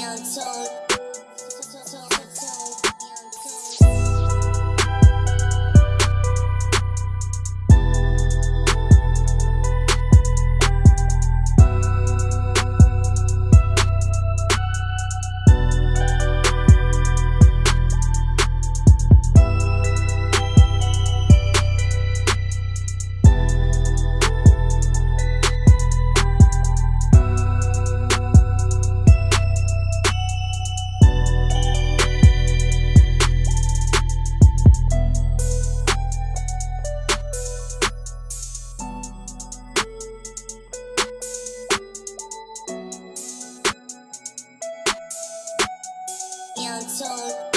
要做你要做。